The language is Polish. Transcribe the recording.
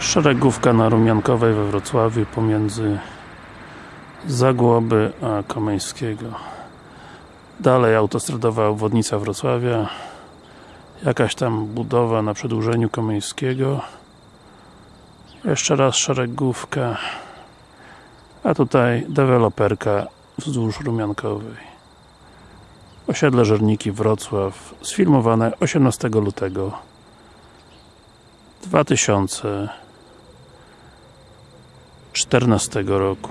Szeregówka na Rumiankowej we Wrocławiu pomiędzy Zagłoby a Komeńskiego. Dalej autostradowa obwodnica Wrocławia. Jakaś tam budowa na przedłużeniu Komeńskiego. Jeszcze raz szeregówka. A tutaj deweloperka wzdłuż Rumiankowej. Osiedle Żerniki Wrocław sfilmowane 18 lutego 2014 roku